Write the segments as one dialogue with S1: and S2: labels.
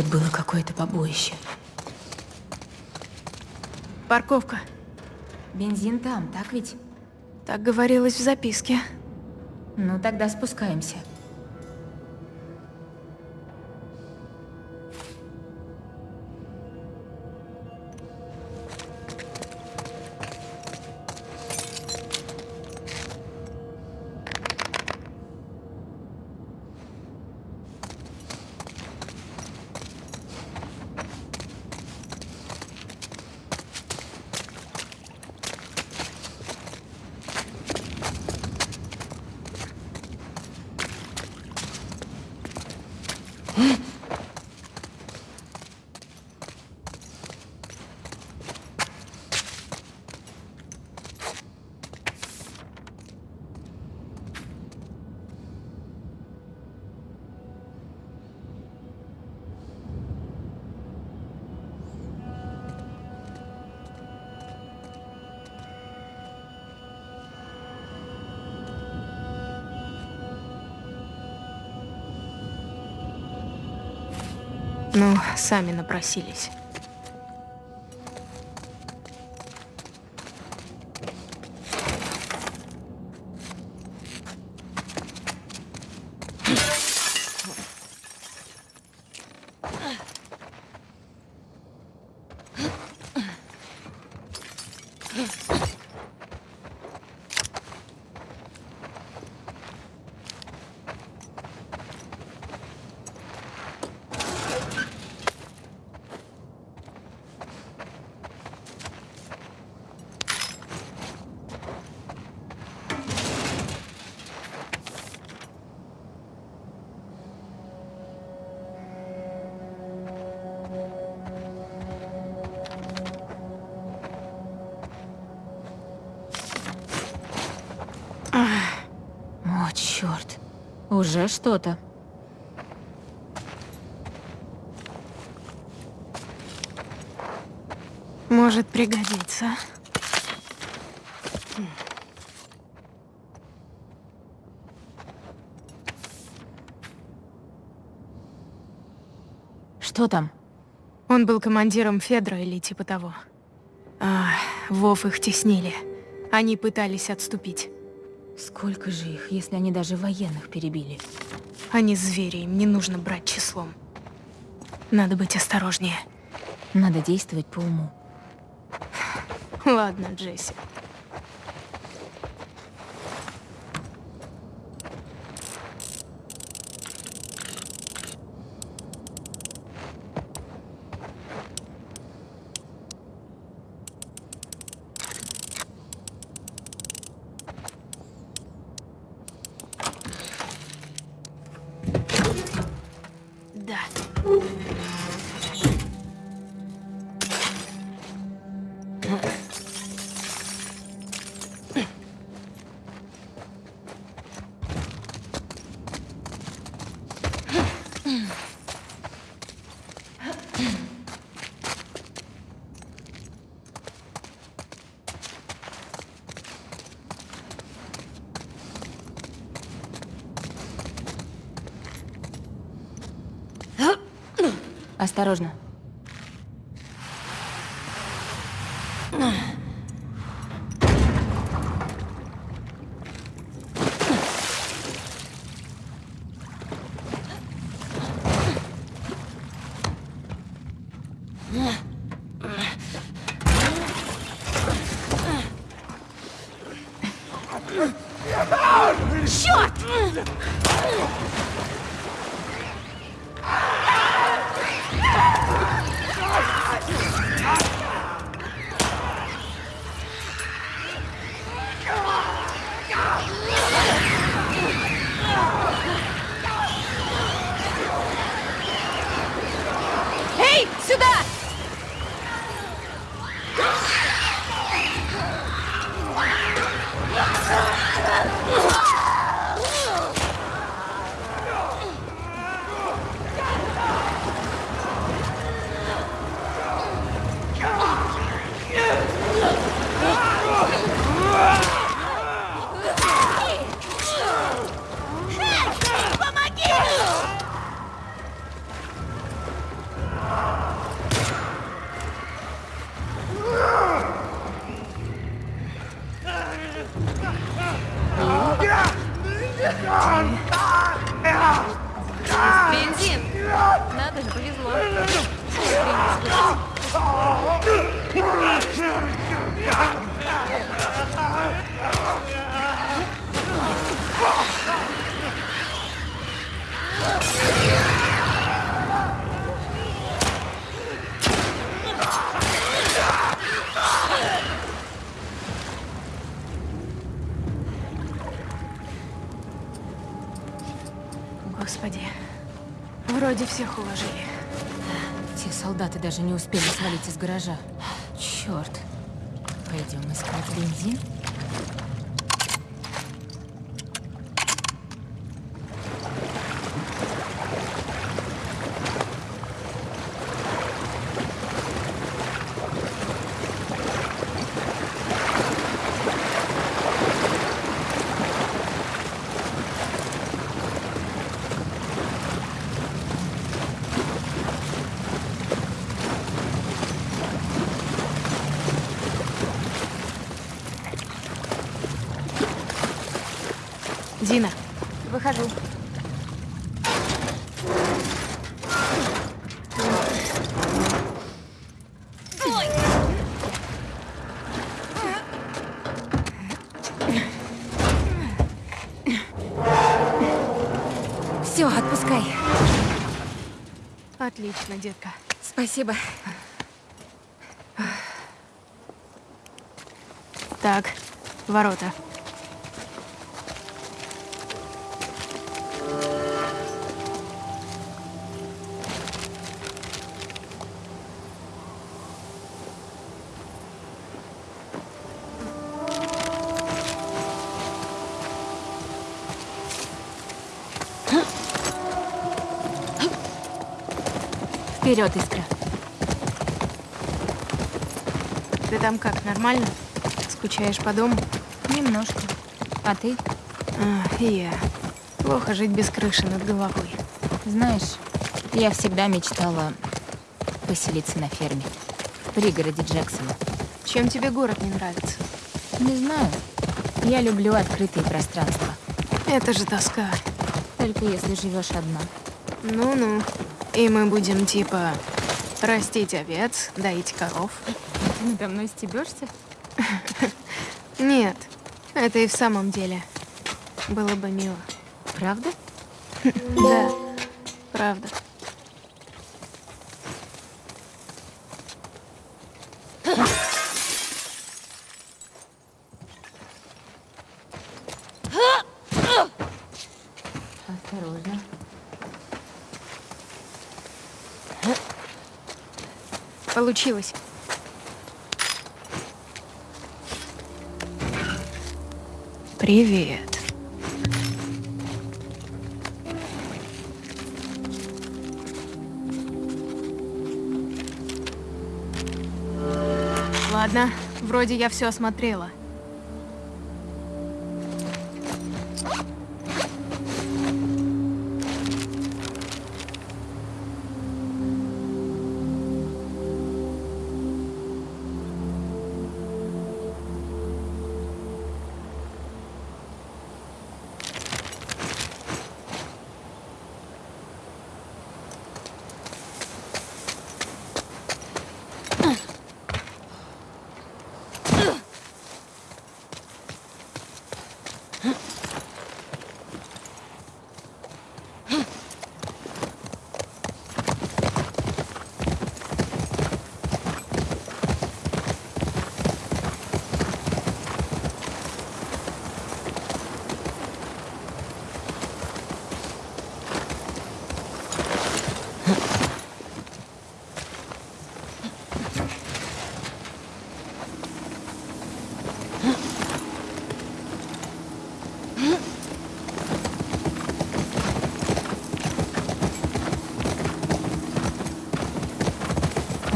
S1: Тут было какое-то побоище.
S2: Парковка.
S1: Бензин там, так ведь?
S2: Так говорилось в записке.
S1: Ну, тогда спускаемся.
S2: Ну, сами напросились.
S1: Уже что-то.
S2: Может пригодиться.
S1: Что там?
S2: Он был командиром Федра или типа того. А, Вов их теснили. Они пытались отступить.
S1: Сколько же их, если они даже военных перебили?
S2: Они звери, им не нужно брать числом. Надо быть осторожнее.
S1: Надо действовать по уму.
S2: Ладно, Джесси.
S1: Осторожно.
S2: Вроде всех уложили.
S1: Те солдаты даже не успели свалить из гаража. Черт. Пойдем искать бензин?
S2: Дина,
S1: Выхожу. Все, отпускай.
S2: отлично, детка.
S1: Спасибо.
S2: Так, ворота.
S1: Вперед, Искра.
S2: Ты там как, нормально? Скучаешь по дому?
S1: Немножко. А ты?
S2: А, и я. Плохо жить без крыши над головой.
S1: Знаешь, я всегда мечтала поселиться на ферме. В пригороде Джексона.
S2: Чем тебе город не нравится?
S1: Не знаю. Я люблю открытые пространства.
S2: Это же тоска.
S1: Только если живешь одна.
S2: Ну-ну. И мы будем типа растить овец, доить коров.
S1: Ты надо мной стебешься?
S2: Нет, это и в самом деле было бы мило.
S1: Правда?
S2: Да, правда.
S1: Осторожно.
S2: Получилось. Привет. Ладно, вроде я все осмотрела.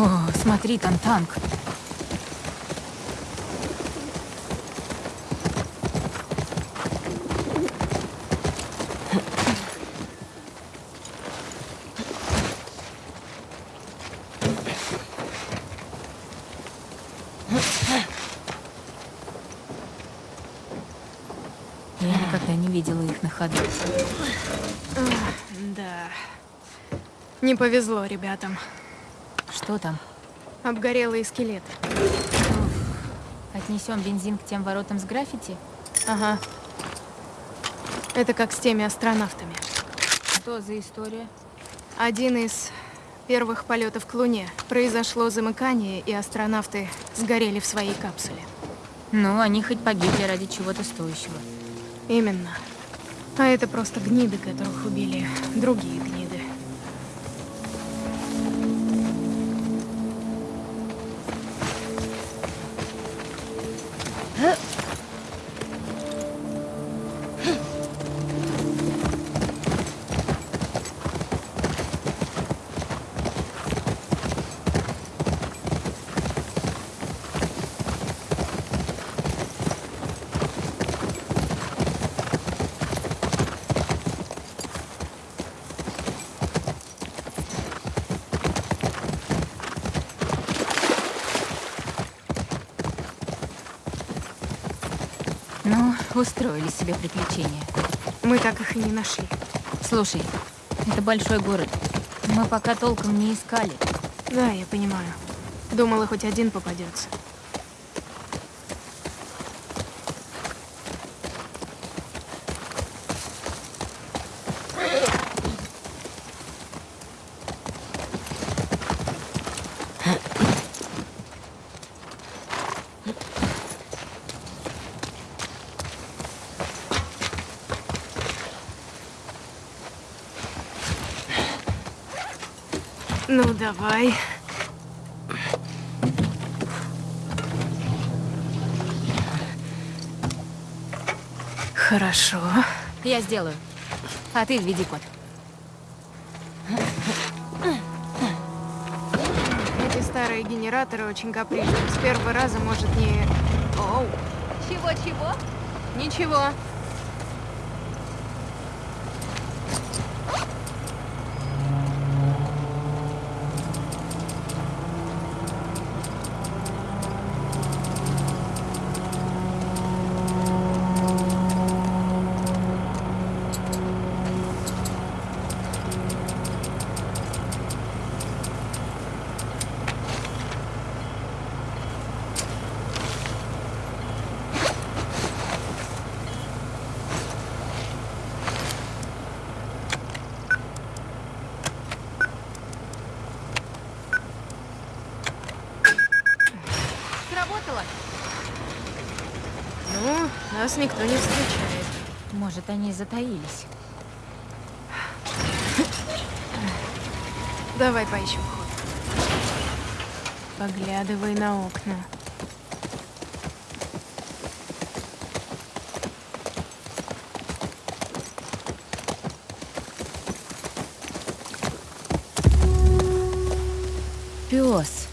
S1: О, смотри, там танк. Я никогда не видела их на ходу.
S2: Да. Не повезло ребятам.
S1: Что там?
S2: Обгорелый скелет.
S1: Отнесем бензин к тем воротам с граффити?
S2: Ага. Это как с теми астронавтами.
S1: Что за история?
S2: Один из первых полетов к Луне. Произошло замыкание, и астронавты сгорели в своей капсуле.
S1: Ну, они хоть погибли ради чего-то стоящего.
S2: Именно. А это просто гниды, которых убили другие гниды.
S1: Устроили себе приключения.
S2: Мы так их и не нашли.
S1: Слушай, это большой город. Мы пока толком не искали.
S2: Да, я понимаю. Думала, хоть один попадется. Давай. Хорошо.
S1: Я сделаю. А ты введи код.
S2: Эти старые генераторы очень капризны. С первого раза может не... Оу.
S1: Чего-чего?
S2: Ничего.
S1: Сработало?
S2: Ну, нас никто не встречает.
S1: Может, они затаились.
S2: Давай поищем ход. Поглядывай на окна.
S1: Пес.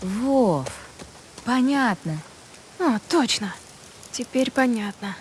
S1: Вов. Понятно.
S2: А, точно. Теперь понятно.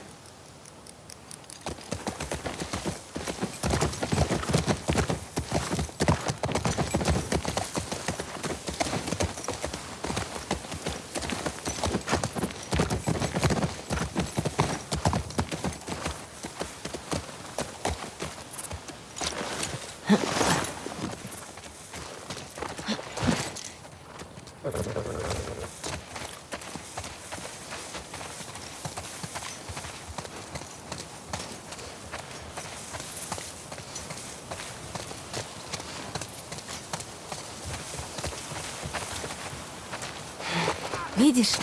S1: Видишь?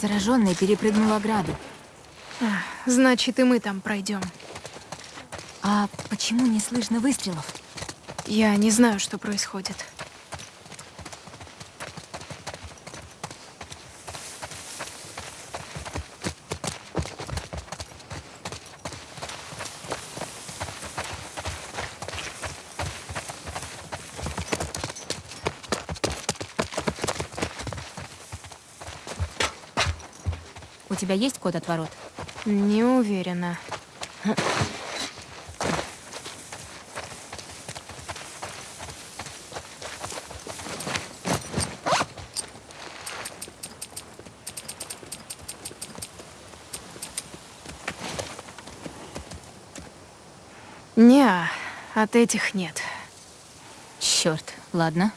S1: Зараженный перепрыгнул ограду.
S2: А, Значит, и мы там пройдем.
S1: А почему не слышно выстрелов?
S2: Я не знаю, что происходит.
S1: У тебя есть код от ворот?
S2: Не уверена. Не, от этих нет.
S1: Черт, ладно.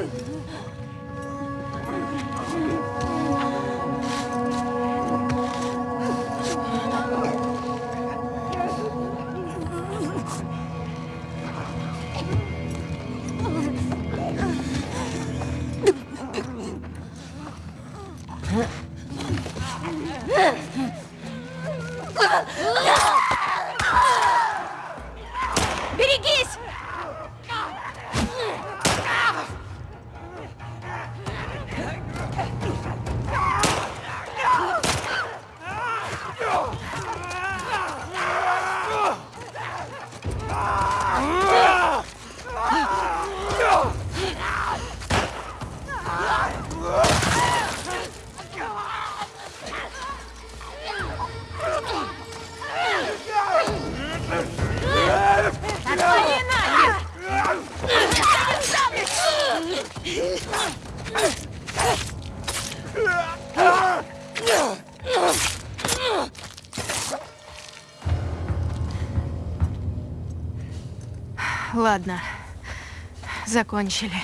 S2: Oh, закончили.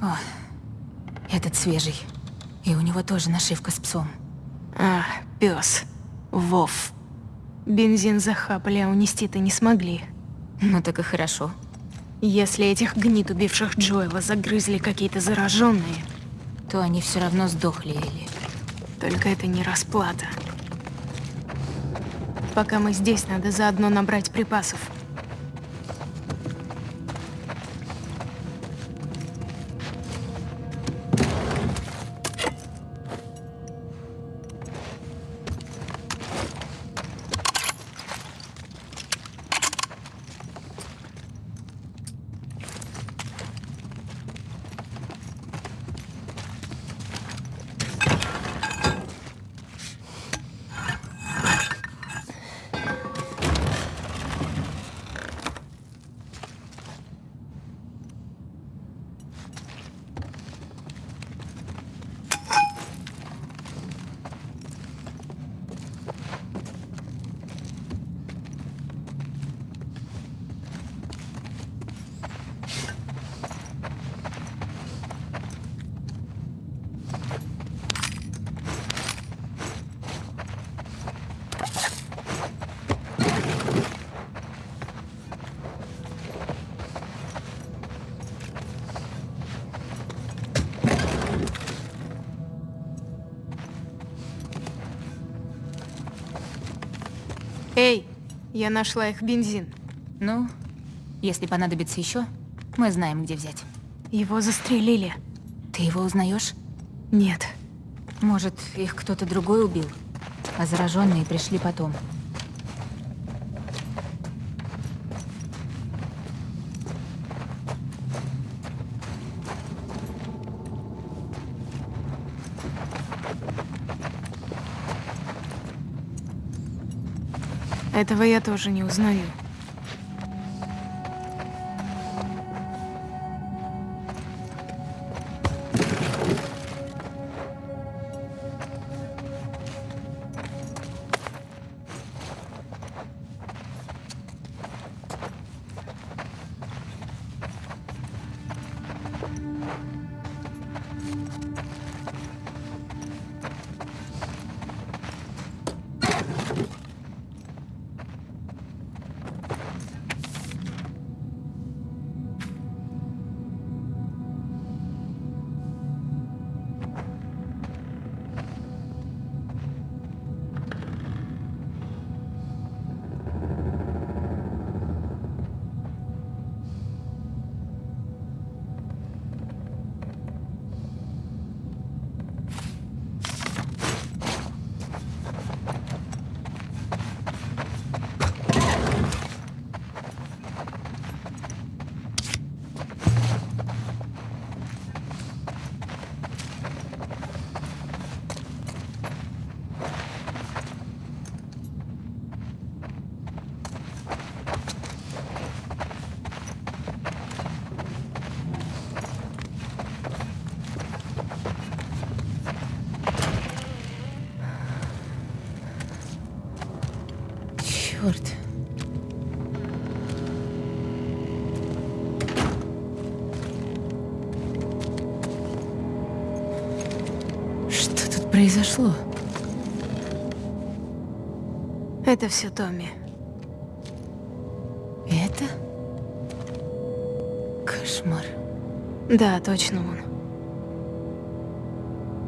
S1: О, этот свежий. И у него тоже нашивка с псом.
S2: А, пес. Вов. Бензин захапали, а унести-то не смогли.
S1: Ну так и хорошо.
S2: Если этих гнид, убивших Джоэла, загрызли какие-то зараженные,
S1: То они все равно сдохли или...
S2: только это не расплата. Пока мы здесь, надо заодно набрать припасов. Я нашла их бензин.
S1: Ну, если понадобится еще, мы знаем, где взять.
S2: Его застрелили.
S1: Ты его узнаешь?
S2: Нет.
S1: Может, их кто-то другой убил? А зараженные пришли потом.
S2: Этого я тоже не узнаю.
S1: Произошло?
S2: Это все Томми.
S1: Это? Кошмар.
S2: Да, точно он.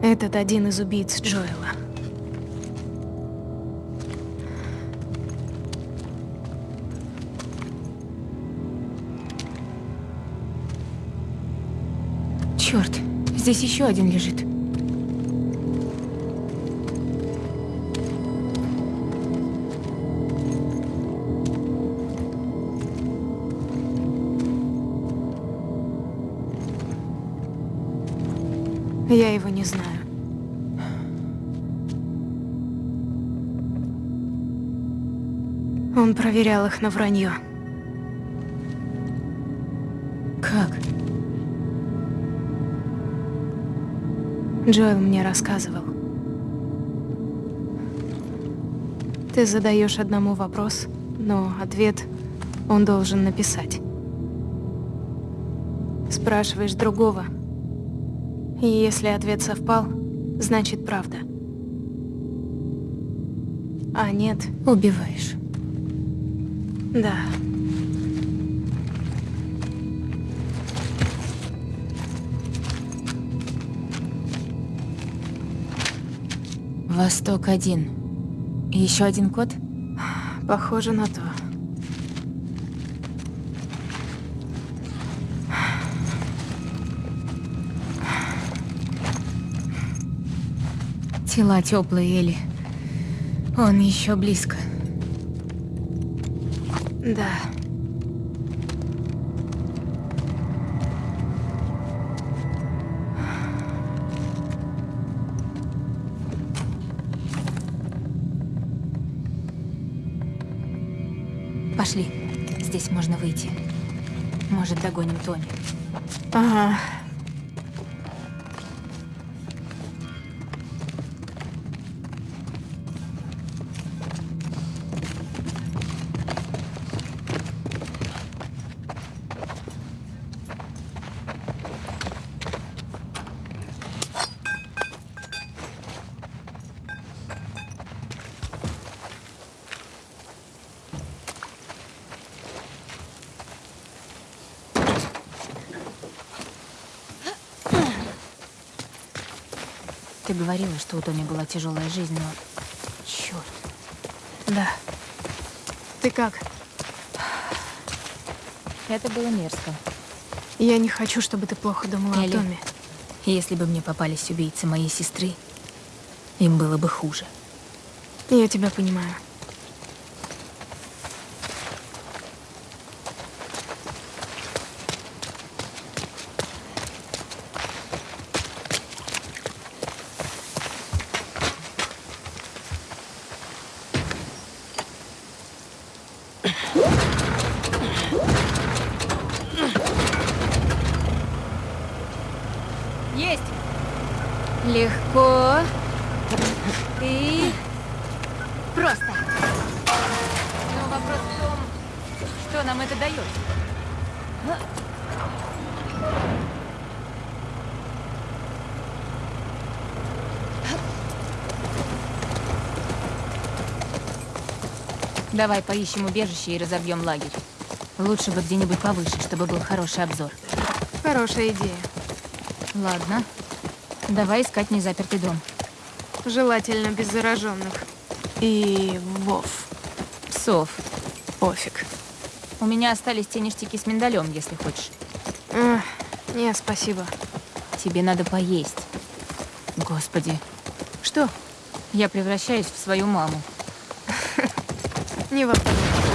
S2: Этот один из убийц Джоэла.
S1: Черт, здесь еще один лежит.
S2: Я его не знаю. Он проверял их на вранье.
S1: Как?
S2: Джоэл мне рассказывал. Ты задаешь одному вопрос, но ответ он должен написать. Спрашиваешь другого, и если ответ совпал, значит правда. А нет,
S1: Убиваешь.
S2: да.
S1: Восток один. Еще один код?
S2: Похоже на то.
S1: Тела теплые, Элли. Он еще близко.
S2: Да.
S1: Пошли. Здесь можно выйти. Может, догоним Тони. Ты говорила, что у Тони была тяжелая жизнь, но... Черт.
S2: Да. Ты как?
S1: Это было мерзко.
S2: Я не хочу, чтобы ты плохо думала
S1: Элли.
S2: о Томе.
S1: Если бы мне попались убийцы моей сестры, им было бы хуже.
S2: Я тебя понимаю.
S1: Есть! Легко. И... Просто. Но вопрос в том, что нам это дает. Давай поищем убежище и разобьем лагерь. Лучше бы где-нибудь повыше, чтобы был хороший обзор.
S2: Хорошая идея.
S1: Ладно. Давай искать незапертый дом.
S2: Желательно без зараженных. И Вов.
S1: Псов.
S2: Пофиг.
S1: У меня остались те ништяки с миндалем, если хочешь.
S2: Эх, не, спасибо.
S1: Тебе надо поесть. Господи,
S2: Что?
S1: я превращаюсь в свою маму.
S2: Не вопрос.